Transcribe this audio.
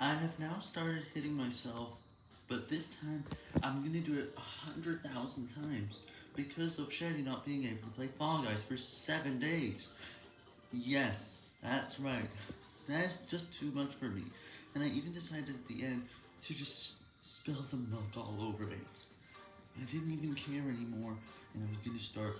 I have now started hitting myself, but this time I'm gonna do it hundred thousand times because of Shady not being able to play Fall Guys for seven days. Yes, that's right. That's just too much for me. And I even decided at the end to just spill the milk all over it. I didn't even care anymore, and I was gonna start